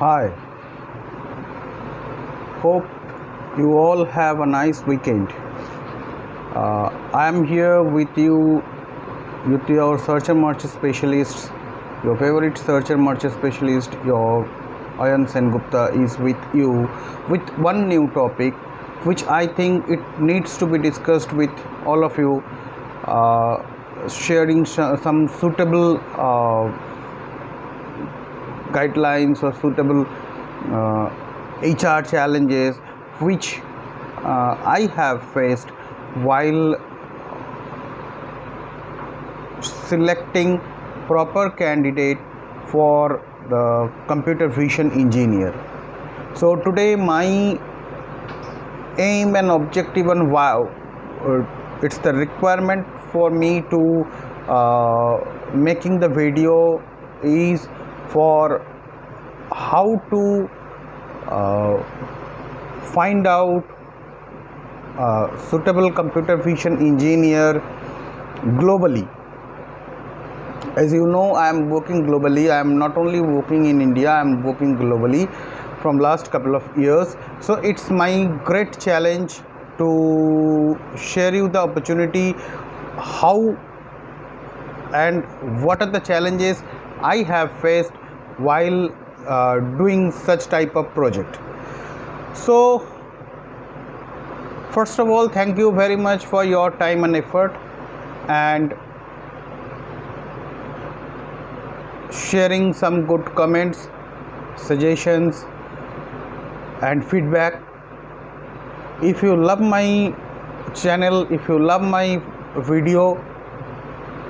Hi. Hope you all have a nice weekend. Uh, I am here with you, with your search and merge specialists, your favorite search and merge specialist, your Ayan Sen Gupta is with you with one new topic, which I think it needs to be discussed with all of you, uh, sharing sh- some suitable uh, guidelines or suitable uh, HR challenges which uh, I have faced while selecting proper candidate for the computer vision engineer. So today my aim and objective and wow uh, it's the requirement for me to uh, making the video is for how to uh, find out uh, suitable computer vision engineer globally. As you know i am working globally. I am not only working in india i am working globally from last couple of years. So it's my great challenge to share you the opportunity how and what are the challenges i have faced while uh, doing such type of project. So first of all thank you very much for your time and effort and sharing some good comments suggestions and feedback. If you love my channel if you love my video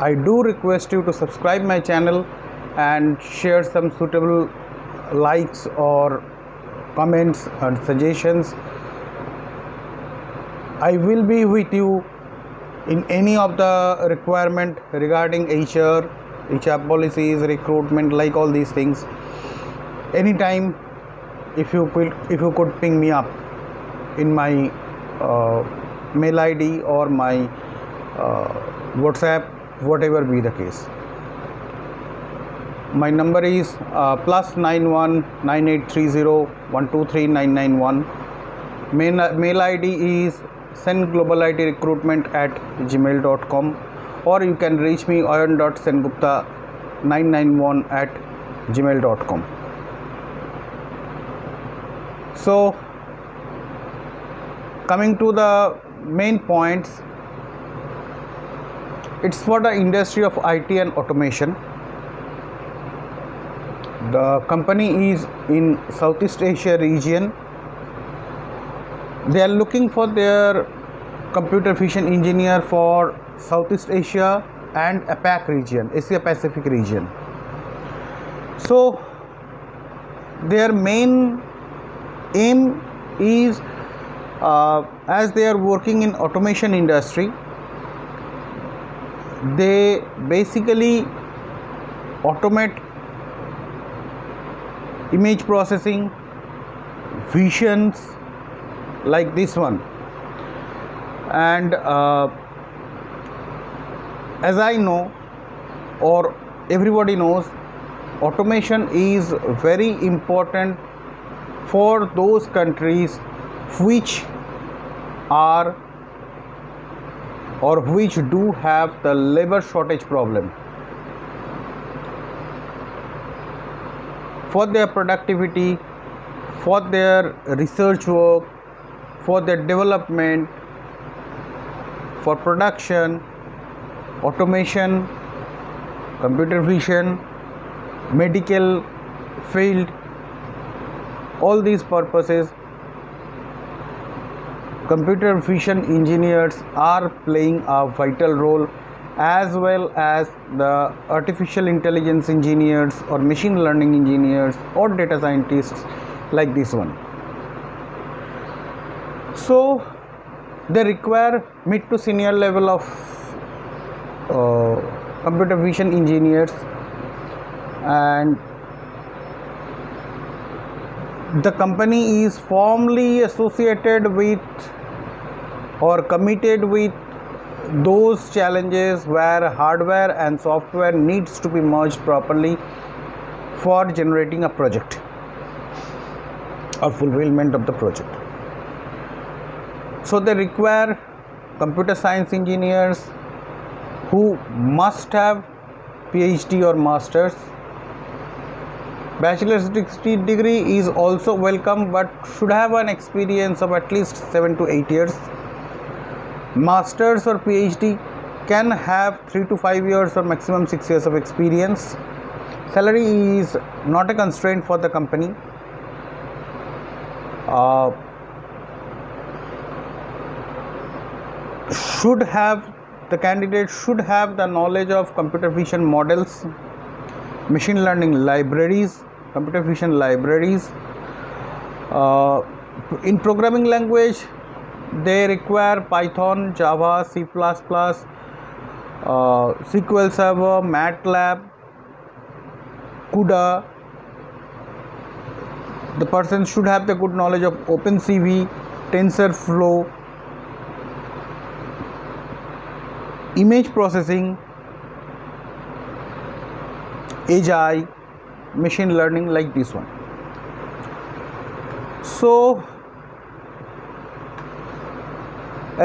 i do request you to subscribe my channel and share some suitable likes or comments and suggestions. I will be with you in any of the requirement regarding hr hr policies recruitment like all these things. Anytime if you could if you could ping me up in my uh, mail id or my uh, whatsapp whatever be the case my number is uh, plus 91 9830 123991 mail, mail id is send global it recruitment at gmail.com or you can reach me ayan.sengupta 991 at gmail.com so coming to the main points it's for the industry of it and automation the company is in southeast asia region. They are looking for their computer vision engineer for southeast asia and apac region asia pacific region. So their main aim is uh, as they are working in automation industry they basically automate image processing visions like this one. And uh, as i know or everybody knows automation is very important for those countries which are or which do have the labor shortage problem for their productivity for their research work for their development for production automation computer vision medical field all these purposes computer vision engineers are playing a vital role as well as the artificial intelligence engineers or machine learning engineers or data scientists like this one. So they require mid to senior level of uh, computer vision engineers and the company is formally associated with or committed with those challenges where hardware and software needs to be merged properly for generating a project or fulfillment of the project. So they require computer science engineers who must have PhD or masters. Bachelor's degree is also welcome but should have an experience of at least 7 to 8 years. Masters or PhD can have 3 to 5 years or maximum 6 years of experience. Salary is not a constraint for the company. Uh, should have the candidate should have the knowledge of computer vision models machine learning libraries computer vision libraries uh, in programming language they require python java c++ uh, sql server matlab cuda. The person should have the good knowledge of opencv tensorflow image processing AI machine learning like this one. So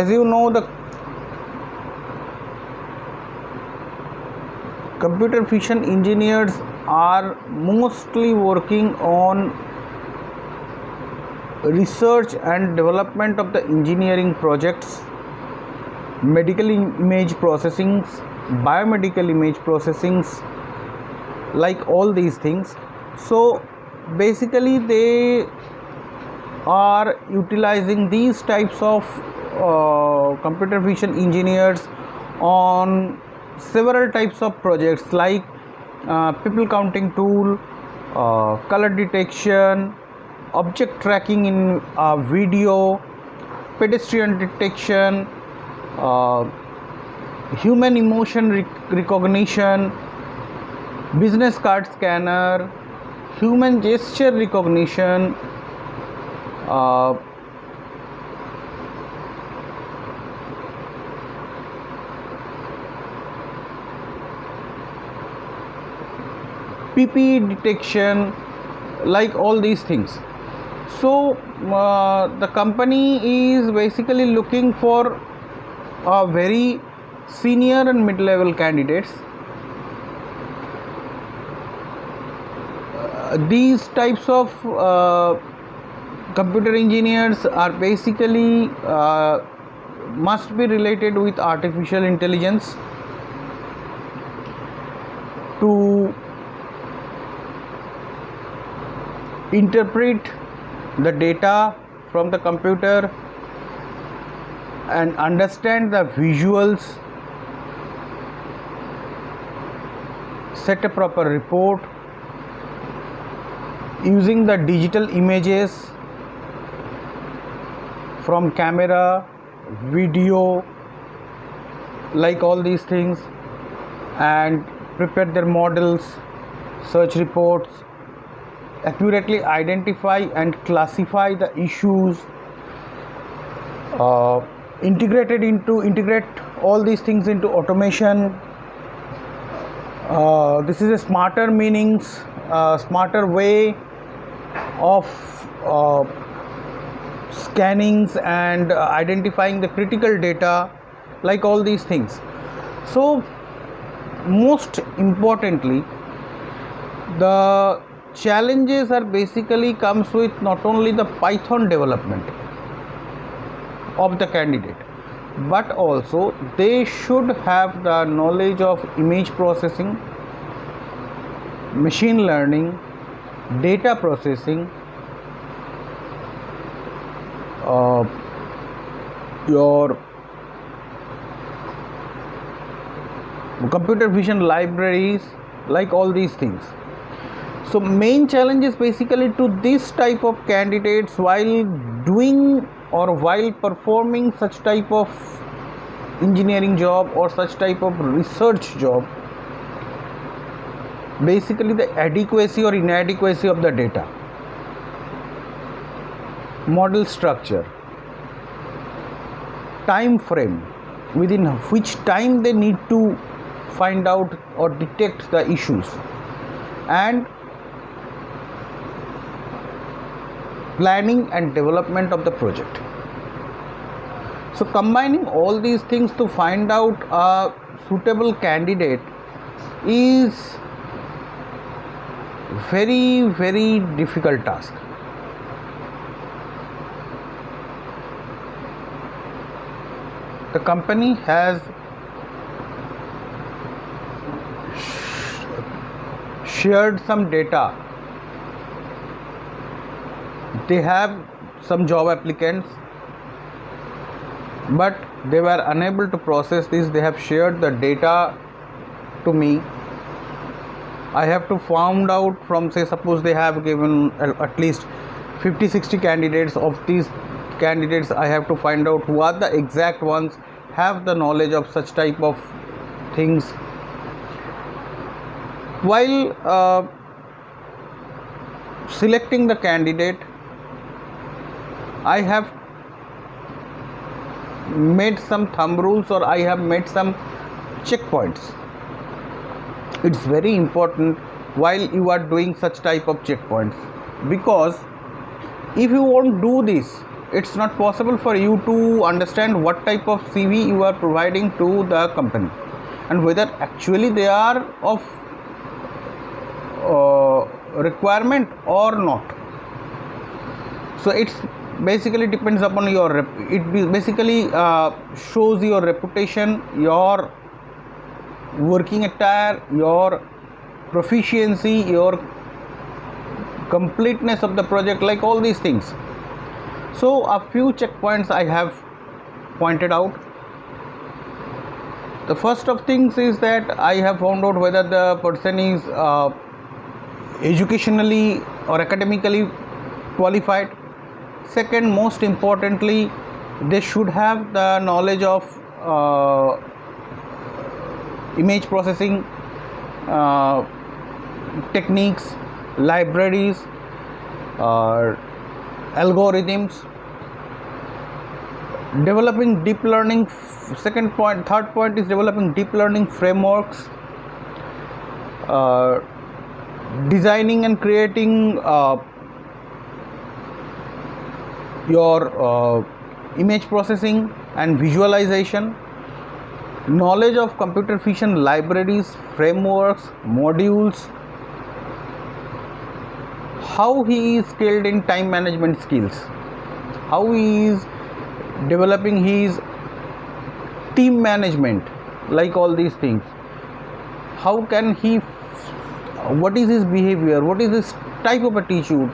as you know the computer vision engineers are mostly working on research and development of the engineering projects medical image processing biomedical image processing like all these things. So basically they are utilizing these types of uh, computer vision engineers on several types of projects like uh, people counting tool uh, color detection object tracking in uh, video pedestrian detection uh, human emotion rec- recognition, business card scanner, human gesture recognition, uh, PPE detection, like all these things. So, uh, the company is basically looking for are very senior and mid level candidates. Uh, these types of uh, computer engineers are basically uh, must be related with artificial intelligence to interpret the data from the computer and understand the visuals set a proper report using the digital images from camera video like all these things and prepare their models search reports accurately identify and classify the issues uh, integrated into integrate all these things into automation. Uh, this is a smarter meanings uh, smarter way of uh, scannings and uh, identifying the critical data like all these things. So most importantly the challenges are basically comes with not only the python development of the candidate but also they should have the knowledge of image processing machine learning data processing uh, your computer vision libraries like all these things so main challenge is basically to this type of candidates while doing or while performing such type of engineering job or such type of research job. Basically the adequacy or inadequacy of the data. Model structure. Time frame. Within which time they need to find out or detect the issues. And planning and development of the project. So combining all these things to find out a suitable candidate is very very difficult task. The company has shared some data they have some job applicants but they were unable to process this. They have shared the data to me. I have to found out from say suppose they have given at least 50 60 candidates. Of these candidates i have to find out who are the exact ones have the knowledge of such type of things. While uh, selecting the candidate i have made some thumb rules or i have made some checkpoints. It's very important while you are doing such type of checkpoints. Because if you won't do this it's not possible for you to understand what type of cv you are providing to the company. And whether actually they are of uh, requirement or not. So it's basically depends upon your rep- it basically uh, shows your reputation your working attire your proficiency your completeness of the project like all these things. So a few checkpoints i have pointed out. The first of things is that i have found out whether the person is uh, educationally or academically qualified second most importantly they should have the knowledge of uh, image processing uh, techniques libraries uh, algorithms. Developing deep learning second point third point is developing deep learning frameworks uh, designing and creating uh, your uh, image processing and visualization knowledge of computer vision libraries frameworks modules how he is skilled in time management skills how he is developing his team management like all these things. How can he what is his behavior? What is his type of attitude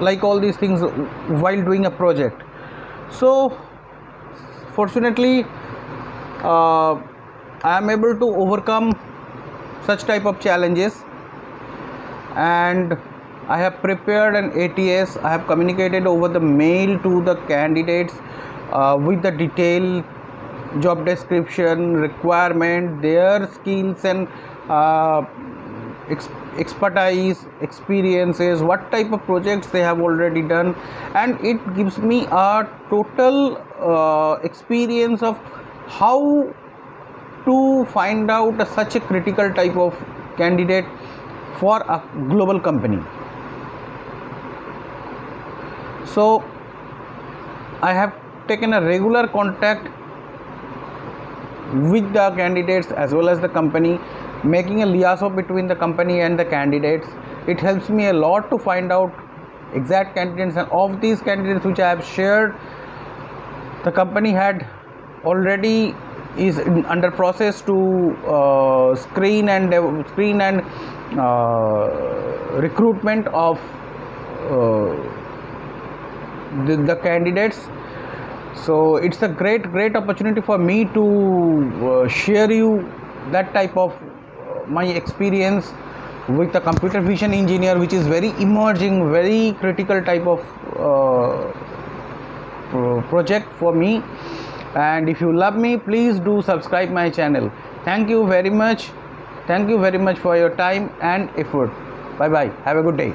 like all these things while doing a project so fortunately uh, i am able to overcome such type of challenges and I have prepared an ATS. I have communicated over the mail to the candidates uh, with the detailed job description, requirement, their skills and uh, ex- expertise, experiences, what type of projects they have already done, and it gives me a total uh, experience of how to find out a, such a critical type of candidate for a global company. So i have taken a regular contact with the candidates as well as the company making a liaison between the company and the candidates. It helps me a lot to find out exact candidates and of these candidates which i have shared the company had already is under process to uh, screen and uh, screen and uh, recruitment of uh, the, the, candidates. So it's a great great opportunity for me to uh, share you that type of my experience with the computer vision engineer which is very emerging very critical type of uh, project for me. And if you love me please do subscribe my channel. Thank you very much. Thank you very much for your time and effort. Bye bye have a good day